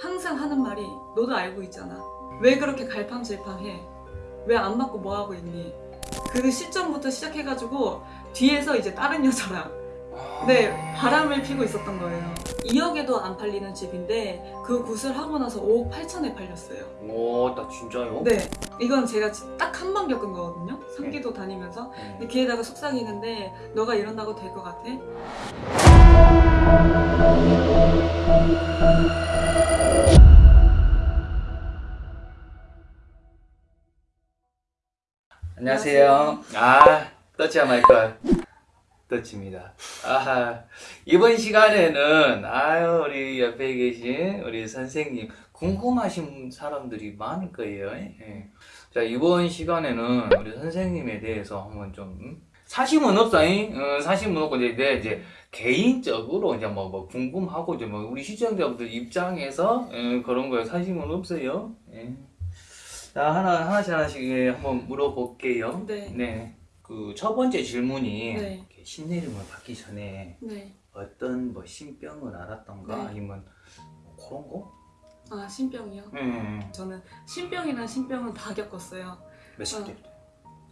항상 하는 말이 너도 알고 있잖아. 왜 그렇게 갈팡질팡해? 왜안 맞고 뭐 하고 있니? 그 시점부터 시작해가지고 뒤에서 이제 다른 여자랑 네 바람을 피고 있었던 거예요. 2억에도 안 팔리는 집인데 그 굿을 하고 나서 5억 8천에 팔렸어요. 오, 나 진짜요? 네 이건 제가 딱 한 번 겪은 거거든요. 상기도 다니면서 네. 근데 귀에다가 속삭이는데 너가 이런다고 될 것 같아? 안녕하세요. 아, 떠치야 마이클. 떠치입니다. 아, 이번 시간에는, 아유, 우리 옆에 계신 우리 선생님, 궁금하신 사람들이 많을 거예요. 예. 자, 이번 시간에는 우리 선생님에 대해서 한번 좀, 음? 사심은 없어잉? 어, 사심은 없고, 이제, 내 이제, 개인적으로 이제 뭐, 뭐, 궁금하고, 이제 뭐, 우리 시청자분들 입장에서, 예, 그런 거에 사심은 없어요. 예. 자, 하나, 하나씩 하나씩 예, 한번 물어볼게요. 네. 네. 그 첫 번째 질문이 네. 신내림을 받기 전에 네. 어떤 뭐 신병을 알았던가 네. 아니면 뭐 그런 거? 아 신병이요? 네. 저는 신병이랑 신병은 다 겪었어요. 몇살 어. 때부터?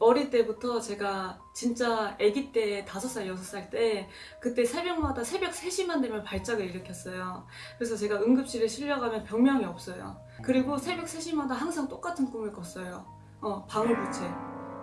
어릴 때부터 제가 진짜 아기 때 다섯 살 여섯 살때 그때 새벽마다 새벽 3시만 되면 발작을 일으켰어요. 그래서 제가 응급실에 실려가면 병명이 없어요. 그리고 새벽 3시마다 항상 똑같은 꿈을 꿨어요. 어, 방울부채.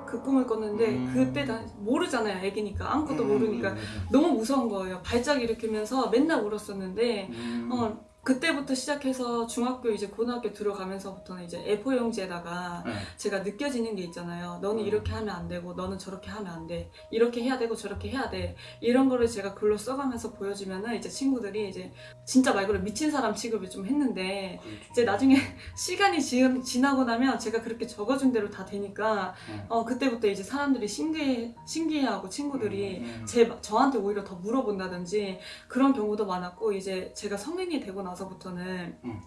그 꿈을 꿨는데 음. 그때 다 모르잖아요. 아기니까 아무것도 음, 모르니까 음, 너무 무서운 거예요. 발작 일으키면서 맨날 울었었는데 음. 어, 그때부터 시작해서 중학교 이제 고등학교 들어가면서부터는 이제 A4 용지에다가 네. 제가 느껴지는 게 있잖아요. 너는 음. 이렇게 하면 안 되고 너는 저렇게 하면 안 돼. 이렇게 해야 되고 저렇게 해야 돼. 이런 거를 제가 글로 써가면서 보여주면은 이제 친구들이 이제 진짜 말 그대로 미친 사람 취급을 좀 했는데 그렇죠. 이제 나중에 시간이 지, 지나고 나면 제가 그렇게 적어준 대로 다 되니까 음. 어 그때부터 이제 사람들이 신기해 신기해하고 친구들이 음, 음. 제 저한테 오히려 더 물어본다든지 그런 경우도 많았고 이제 제가 성인이 되고 나서 부터는 음.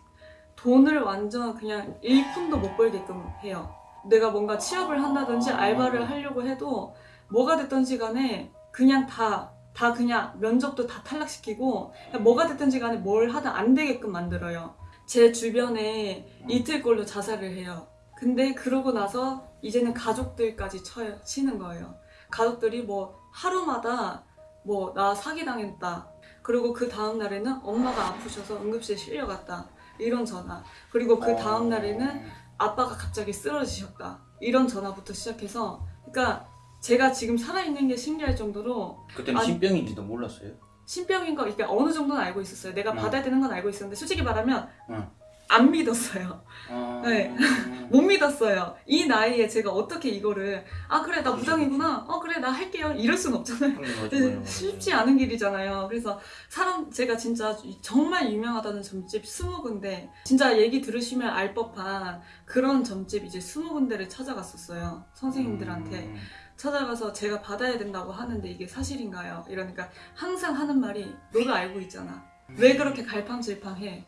돈을 완전 그냥 1푼도 못 벌게끔 해요. 내가 뭔가 취업을 한다든지 아. 알바를 하려고 해도 뭐가 됐든지 간에 그냥 다, 다 그냥 면접도 다 탈락시키고 뭐가 됐든지 간에 뭘 하든 안 되게끔 만들어요. 제 주변에 이틀 걸로 자살을 해요. 근데 그러고 나서 이제는 가족들까지 쳐요, 치는 거예요. 가족들이 뭐 하루마다 뭐 나 사기당했다. 그리고 그 다음 날에는 엄마가 아프셔서 응급실에 실려갔다. 이런 전화. 그리고 그 다음 날에는 아빠가 갑자기 쓰러지셨다. 이런 전화부터 시작해서 그러니까 제가 지금 살아있는 게 신기할 정도로 그때는 아니- 신병인지도 몰랐어요? 신병인 거 그러니까 어느 정도는 알고 있었어요. 내가 음. 받아야 되는 건 알고 있었는데 솔직히 말하면 음. 안 믿었어요. 아... 네. 못 믿었어요. 이 나이에 제가 어떻게 이거를 아 그래 나 무당이구나. 어 그래 나 할게요. 이럴 순 없잖아요. 음, 네. 쉽지 않은 길이잖아요. 그래서 사람 제가 진짜 정말 유명하다는 점집 스무 군데 진짜 얘기 들으시면 알 법한 그런 점집 이제 스무 군데를 찾아갔었어요. 선생님들한테 음. 찾아가서 제가 받아야 된다고 하는데 이게 사실인가요? 이러니까 항상 하는 말이 너도 알고 있잖아. 왜 그렇게 갈팡질팡해?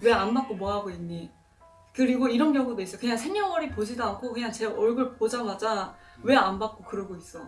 왜안 맞고 뭐 하고 있니? 그리고 이런 경우도 있어. 그냥 생년월일 보지도 않고 그냥 제 얼굴 보자마자 왜 안 받고 그러고 있어.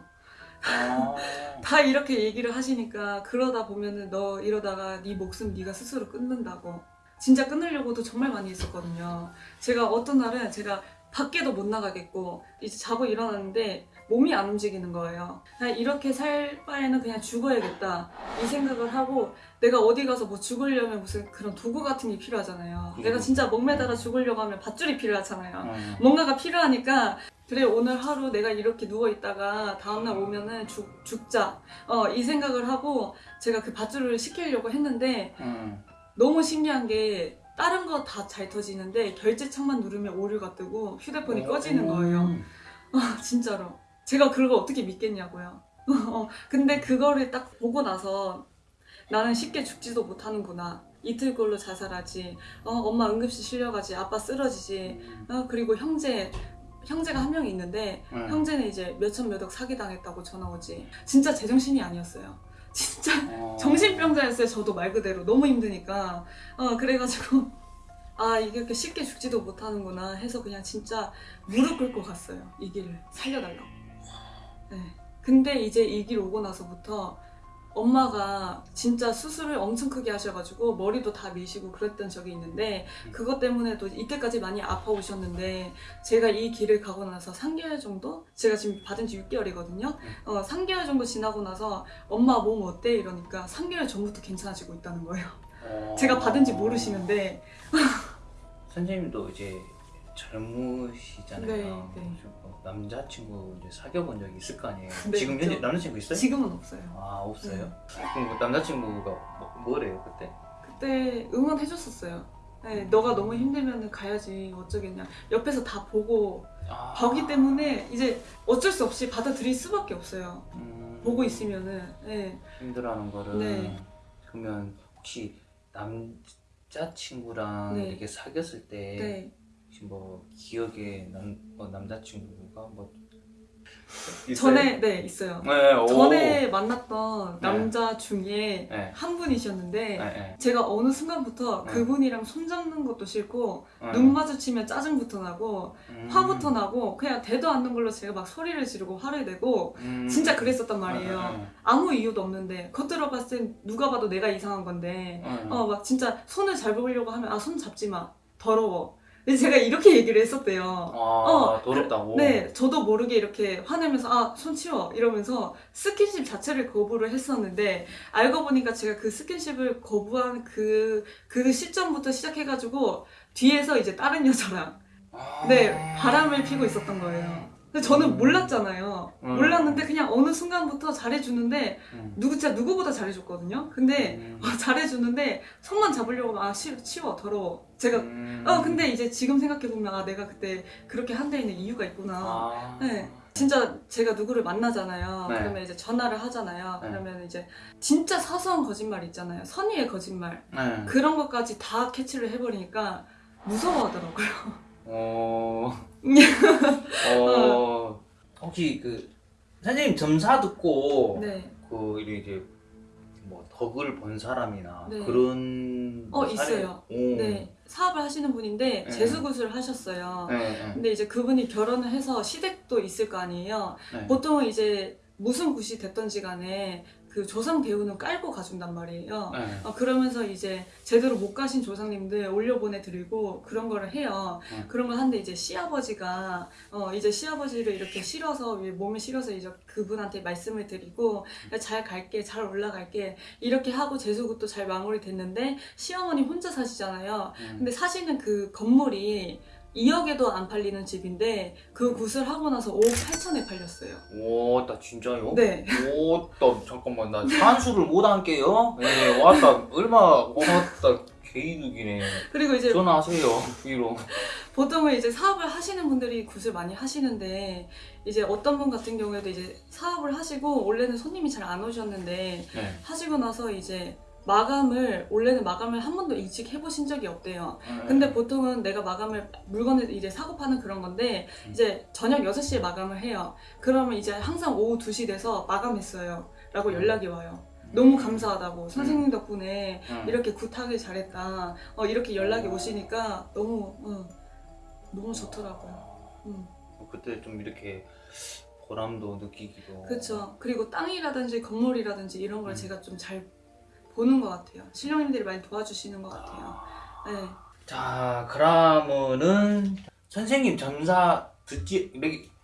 아... 다 이렇게 얘기를 하시니까 그러다 보면은 너 이러다가 네 목숨 네가 스스로 끊는다고 진짜 끊으려고도 정말 많이 했었거든요 제가 어떤 날은 제가 밖에도 못 나가겠고 이제 자고 일어났는데 몸이 안 움직이는 거예요. 그냥 이렇게 살 바에는 그냥 죽어야겠다 이 생각을 하고 내가 어디 가서 뭐 죽으려면 무슨 그런 도구 같은 게 필요하잖아요. 내가 진짜 목매달아 죽으려고 하면 밧줄이 필요하잖아요. 음. 뭔가가 필요하니까 그래 오늘 하루 내가 이렇게 누워 있다가 다음날 오면은 죽, 죽자. 어, 이 생각을 하고 제가 그 밧줄을 시키려고 했는데 음. 너무 신기한 게 다른 거다잘 터지는데 결제창만 누르면 오류가 뜨고 휴대폰이 꺼지는 거예요. 음. 아, 진짜로. 제가 그걸 어떻게 믿겠냐고요. 어, 근데 그거를 딱 보고 나서 나는 쉽게 죽지도 못하는구나. 이틀 걸로 자살하지. 어, 엄마 응급실 실려가지. 아빠 쓰러지지. 어, 그리고 형제 형제가 한 명이 있는데 음. 형제는 이제 몇천 몇억 사기당했다고 전화 오지. 진짜 제정신이 아니었어요 진짜 어. 정신병자였어요 저도 말 그대로 너무 힘드니까 어 그래가지고 아 이게 이렇게 쉽게 죽지도 못하는구나 해서 그냥 진짜 무릎 꿇고 갔어요 이 길을 살려달라고 네. 근데 이제 이 길 오고 나서부터 엄마가 진짜 수술을 엄청 크게 하셔가지고 머리도 다 미시고 그랬던 적이 있는데 그것 때문에도 이때까지 많이 아파 오셨는데 제가 이 길을 가고 나서 3개월 정도? 제가 지금 받은 지 6개월이거든요. 어, 3개월 정도 지나고 나서 엄마 몸 어때? 이러니까 3개월 전부터 괜찮아지고 있다는 거예요. 어... 제가 받은지 모르시는데 선생님도 이제 젊으시잖아요. 네, 네. 뭐 남자친구 이제 사귀어 본 적이 있을 거 아니에요. 네, 지금. 현재 남자친구 있어요? 지금은 없어요. 아 없어요? 네. 그럼 그 남자친구가 뭐, 뭐래요 그때? 그때 응원해줬었어요. 네, 너가 너무 힘들면 가야지 어쩌겠냐. 옆에서 다 보고 아... 보기 때문에 이제 어쩔 수 없이 받아들일 수밖에 없어요. 음... 보고 있으면은. 네. 힘들어하는 거를 네. 그러면 혹시 남자친구랑 네. 이렇게 사귀었을 때 네. 혹시 뭐 기억에 남, 뭐 남자친구가 뭐 있어요? 전에 네 있어요. 네, 오. 전에 만났던 네. 남자 중에 네. 한 분이셨는데 네, 네. 제가 어느 순간부터 네. 그분이랑 손잡는 것도 싫고 네. 눈 마주치면 짜증부터 나고 음. 화부터 나고 그냥 대도 않는 걸로 제가 막 소리를 지르고 화를 내고 음. 진짜 그랬었단 말이에요. 네, 네, 아무 이유도 없는데 겉들어 봤을 땐 누가 봐도 내가 이상한 건데 네. 어막 진짜 손을 잡으려고 하면 아 손 잡지 마 더러워. 근데 제가 이렇게 얘기를 했었대요. 아 어, 더럽다고. 네, 저도 모르게 이렇게 화내면서 아, 손 치워 이러면서 스킨십 자체를 거부를 했었는데 알고 보니까 제가 그 스킨십을 거부한 그, 그 시점부터 시작해가지고 뒤에서 이제 다른 여자랑 아. 네, 바람을 피고 있었던 거예요. 근데 저는 몰랐잖아요. 음. 몰랐는데 그냥 어느 순간부터 잘해주는데 음. 누구 진짜 누구보다 잘해줬거든요. 근데 음. 어, 잘해주는데 손만 잡으려고 하면 아 치, 치워 더러워. 제가 음. 어 근데 이제 지금 생각해 보면 아 내가 그때 그렇게 한 데에는 이유가 있구나. 아. 네. 진짜 제가 누구를 만나잖아요. 네. 그러면 이제 전화를 하잖아요. 네. 그러면 이제 진짜 사소한 거짓말 있잖아요. 선의의 거짓말. 네. 그런 것까지 다 캐치를 해버리니까 무서워하더라고요. 어. 어. 혹시 그 선생님 점사 듣고 네. 그 이제 뭐 덕을 본 사람이나 네. 그런 어, 사례- 있어요. 오. 네. 사업을 하시는 분인데 네. 재수굿을 하셨어요. 네, 네. 근데 이제 그분이 결혼을 해서 시댁도 있을 거 아니에요. 네. 보통은 이제 무슨 굿이 됐던지 간에 그 조상 대우는 깔고 가준단 말이에요. 네. 어, 그러면서 이제 제대로 못 가신 조상님들 올려보내드리고 그런 거를 해요. 음. 그런 걸 하는데 이제 시아버지가 어, 이제 시아버지를 이렇게 실어서 위- 몸에 실어서 이제 그분한테 말씀을 드리고 잘 갈게 잘 올라갈게 이렇게 하고 재수굿도 잘 마무리됐는데 시어머니 혼자 사시잖아요. 음. 근데 사시는 그 건물이 2억에도 안 팔리는 집인데 그 굿을 하고 나서 5억 8천에 팔렸어요. 오, 나 진짜요? 네. 오, 나 잠깐만 나 산수를 못 안게요. 네, 왔다 얼마 고맙다 개이득이네. 그리고 이제 전화하세요 위로. 보통은 이제 사업을 하시는 분들이 굿을 많이 하시는데 이제 어떤 분 같은 경우에도 이제 사업을 하시고 원래는 손님이 잘 안 오셨는데 네. 하시고 나서 이제 마감을 원래는 마감을 한 번도 일찍 해보신 적이 없대요. 네. 근데 보통은 내가 마감을 물건을 이제 사고 파는 그런 건데 음. 이제 저녁 6시에 마감을 해요. 그러면 이제 항상 오후 2시 돼서 마감했어요. 라고 연락이 와요. 너무 감사하다고 선생님 덕분에 음. 이렇게 굿하게 잘했다. 어, 이렇게 연락이 어. 오시니까 너무 어, 너무 좋더라고요. 음. 그때 좀 이렇게 보람도 느끼기도. 그렇죠. 그리고 땅이라든지 건물이라든지 이런 걸 음. 제가 좀잘 보는 것 같아요. 신령님들이 많이 도와주시는 것 같아요. 아. 네. 자, 그러면은 선생님 점사 듣지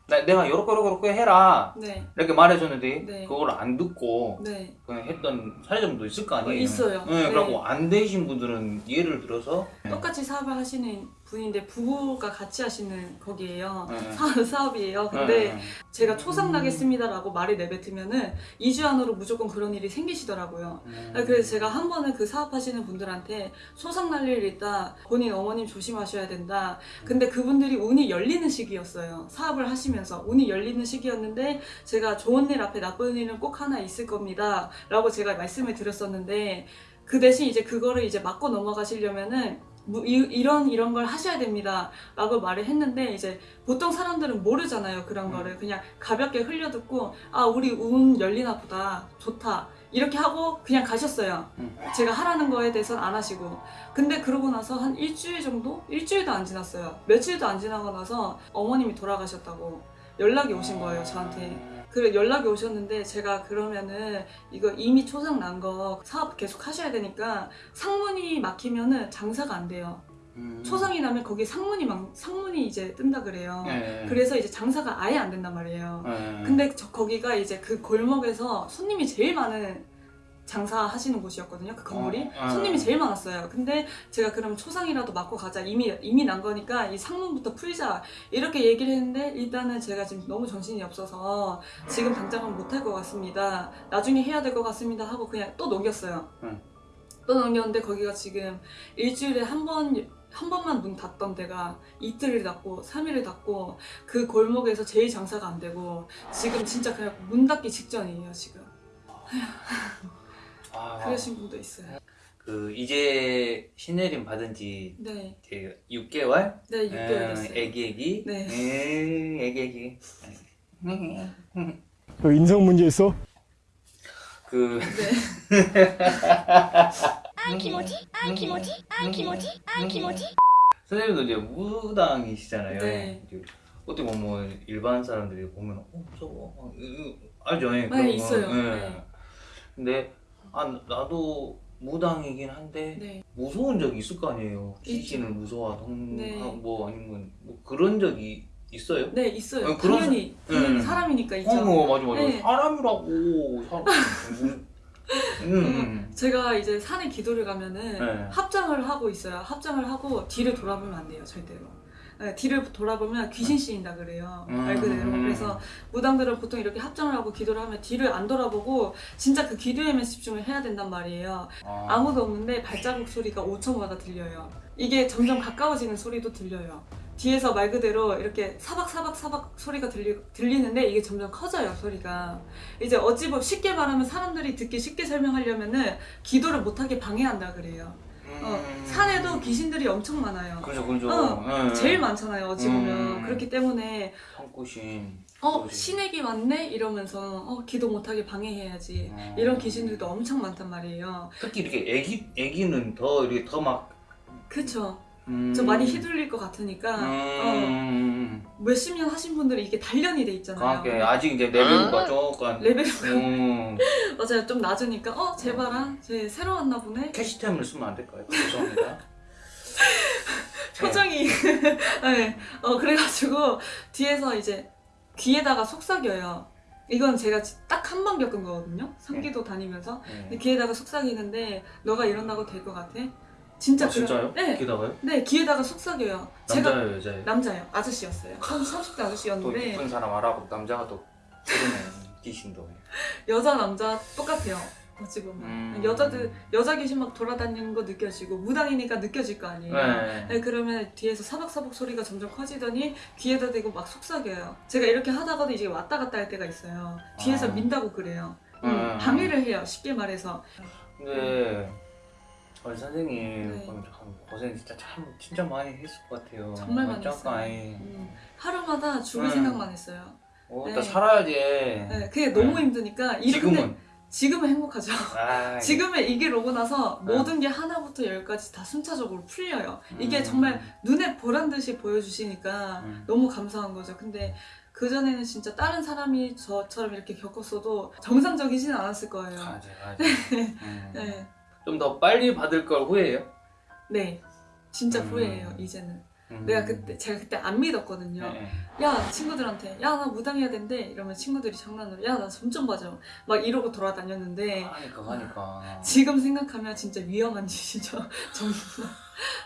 나, 내가 요렇게 요렇게 요렇게 해라 네. 이렇게 말해줬는데 네. 그걸 안 듣고 네. 그냥 했던 사례점도 있을 거 어, 아니에요? 있어요. 네, 네. 그리고 안 되신 분들은 예를 들어서 똑같이 사업을 하시는 분인데 부부가 같이 하시는 거기에요. 네. 사, 사업이에요. 근데 네, 네. 제가 초상 나겠습니다라고 말을 내뱉으면은 2주 안으로 무조건 그런 일이 생기시더라고요. 음. 아, 그래서 제가 한 번은 그 사업하시는 분들한테 소상 날 일 있다. 본인 어머님 조심하셔야 된다. 근데 그분들이 운이 열리는 시기였어요. 사업을 하시면서 운이 열리는 시기였는데 제가 좋은 일 앞에 나쁜 일은 꼭 하나 있을 겁니다. 라고 제가 말씀을 드렸었는데 그 대신 이제 그거를 이제 맞고 넘어가시려면은 뭐 이, 이런 이런 걸 하셔야 됩니다. 라고 말을 했는데 이제 보통 사람들은 모르잖아요. 그런 음. 거를 그냥 가볍게 흘려듣고 아 우리 운 열리나 보다. 좋다. 이렇게 하고 그냥 가셨어요. 음. 제가 하라는 거에 대해서는 안 하시고. 근데 그러고 나서 한 일주일 정도? 일주일도 안 지났어요. 며칠도 안 지나고 나서 어머님이 돌아가셨다고 연락이 오신 거예요, 저한테. 그 연락이 오셨는데 제가 그러면은 이거 이미 초상 난거 사업 계속 하셔야 되니까 상문이 막히면은 장사가 안 돼요. 음. 초상이 나면 거기 상문이 막 상문이 이제 뜬다 그래요. 네. 그래서 이제 장사가 아예 안 된단 말이에요. 네. 근데 저 거기가 이제 그 골목에서 손님이 제일 많은 장사하시는 곳이었거든요. 그 건물이 어, 어. 손님이 제일 많았어요. 근데 제가 그럼 초상이라도 맞고 가자. 이미 이미 난 거니까 이 상문부터 풀자 이렇게 얘기를 했는데 일단은 제가 지금 너무 정신이 없어서 지금 당장은 못할 것 같습니다. 나중에 해야 될 것 같습니다 하고 그냥 또 넘겼어요. 응. 또 넘겼는데 거기가 지금 일주일에 한 번. 한 번만 문 닫던 데가 이틀을 닫고 3일을 닫고 그 골목에서 제일 장사가 안 되고 지금 진짜 그냥 문 닫기 직전이에요 지금 아, 그러신 분도 있어요. 그 이제 신내림 받은 지 네. 6개월? 네, 6개월 음, 됐어요. 애기 애기. 네. 음, 애기 애기. 그 너 인성 문제 있어? 그 네. 아, 기모지? 아, 기모지? 아, 기모지? 아, 기모지? 선생님도 이제 무당이시잖아요. 네. 어떻게 보면 뭐 일반 사람들이 보면 어, 저거 어, 어, 알죠? 예, 네, 그런 있어요. 예. 네. 근데 아 나도 무당이긴 한데 네. 무서운 적이 있을 거 아니에요. 귀신을 무서워하던 네. 뭐 아니면 뭐 그런 적이 있어요? 네 있어요 아, 그런 당연히 사- 당연히 음. 사람이니까 있죠 어, 맞아 맞아. 네. 사람이라고. 사람. 음. 음. 제가 이제 산에 기도를 가면은 네. 합장을 하고 있어요. 합장을 하고 뒤를 돌아보면 안 돼요, 절대로. 네, 뒤를 돌아보면 귀신 씌인다 그래요. 음. 말 그대로. 그래서 무당들은 보통 이렇게 합장을 하고 기도를 하면 뒤를 안 돌아보고 진짜 그 기도에만 집중을 해야 된단 말이에요. 아. 아무도 없는데 발자국 소리가 5초마다 들려요. 이게 점점 가까워지는 소리도 들려요. 뒤에서 말 그대로 이렇게 사박사박 사박 소리가 들리, 들리는데 이게 점점 커져요 소리가 이제 어찌 보면 쉽게 말하면 사람들이 듣기 쉽게 설명하려면은 기도를 못하게 방해한다 그래요 어, 음. 산에도 귀신들이 엄청 많아요 그죠 그죠. 어, 예. 제일 많잖아요 어찌 보면 음. 그렇기 때문에 성구신. 어 그러지. 신에게 왔네 이러면서 어 기도 못하게 방해해야지 어. 이런 귀신들도 엄청 많단 말이에요 특히 이렇게 애기 애기는 더 이렇게 더 막 그쵸 음. 좀 많이 휘둘릴 것 같으니까 어, 음. 몇십 년 하신 분들이 이게 단련이 돼 있잖아요 그러니까 아직 이제 레벨가 조금. 레벨이 음. 맞아요 좀 낮으니까 어 제발아 쟤 새로 왔나 보네 캐시템을 쓰면 안 될까요? 죄송합니다. 표정이 네. 어 그래가지고 뒤에서 이제 귀에다가 속삭여요 이건 제가 딱 한 번 겪은 거거든요 상기도 다니면서 네. 귀에다가 속삭이는데 너가 이런다고 될 것 같아? 진짜 아, 진짜요? 네, 기다가요? 네 귀에다가 속삭여요 제가 남자예요, 여자예요? 남자예요 아저씨였어요 30대 또 아저씨였는데 이쁜 사람 알아보고 남자가 또 그러네 귀신도. 여자 남자 똑같아요 보면 음. 여자들 여자 귀신 막 돌아다니는 거 느껴지고 무당이니까 느껴질 거 아니에요 네. 네, 그러면 뒤에서 사박사박 소리가 점점 커지더니 귀에다 대고 막 속삭여요. 제가 이렇게 하다가도 이제 왔다 갔다 할 때가 있어요. 뒤에서 아. 민다고 그래요. 음, 음. 방해를 해요. 쉽게 말해서. 근데 우리 선생님 네. 고생 진짜 참 진짜 많이 했을 것 같아요. 정말 많이 잠깐, 했어요. 음, 하루마다 죽을 음. 생각만 했어요. 어, 네. 나 살아야지. 네, 그게 너무 네. 힘드니까 지금은. 지금은 행복하죠. 아, 지금은 이길 오고 나서 네. 모든 게 하나부터 열까지 다 순차적으로 풀려요. 이게 음. 정말 눈에 보란 듯이 보여주시니까 음. 너무 감사한 거죠. 근데 그전에는 진짜 다른 사람이 저처럼 이렇게 겪었어도 정상적이진 않았을 거예요. 맞아, 맞아. 음. 네. 좀 더 빨리 받을 걸 후회해요? 네. 진짜 음. 후회해요, 이제는. 음. 내가 그때, 제가 그때 안 믿었거든요. 네. 야, 친구들한테, 야, 나 무당해야 된대. 이러면 친구들이 장난으로, 야, 나점좀 봐줘. 막 이러고 돌아다녔는데, 하니까 하니까. 지금 생각하면 진짜 위험한 짓이죠. 정말.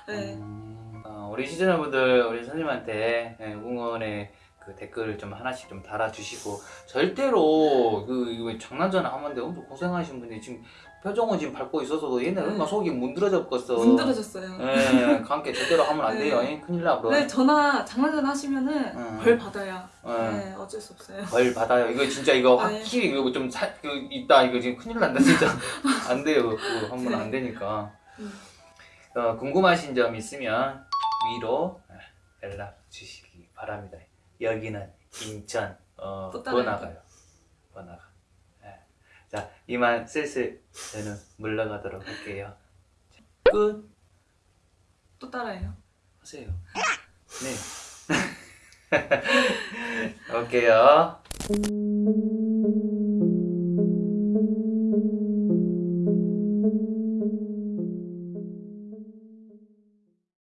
네. 음, 어, 우리 시청자분들 우리 선생님한테 네, 응원의 그 댓글을 좀 하나씩 좀 달아주시고 절대로 그 이거 장난전화 하는데 엄청 고생하신 분이 지금 표정은 지금 밟고 있어서도 얘네 얼마 속이 문드러졌겠어. 문드러졌어요. 예, 관계 제대로 하면 안 네. 돼요. 예, 큰일 나 그럼. 네, 전화, 장난전 하시면은 음. 벌 받아요. 예. 네, 어쩔 수 없어요. 벌 받아요. 이거 진짜 이거 네. 확실히 이거 좀 사, 그, 있다. 이거 지금 큰일 난다 진짜. 안 돼요. 그거 하면 네. 안 되니까. 음. 어, 궁금하신 점 있으면 위로 연락 주시기 바랍니다. 여기는 인천 어. 번화가요. 번화가. 예. 자 이만 슬슬 저는 물러가도록 할게요. 끝 또 따라해요. 하세요. 네. 음.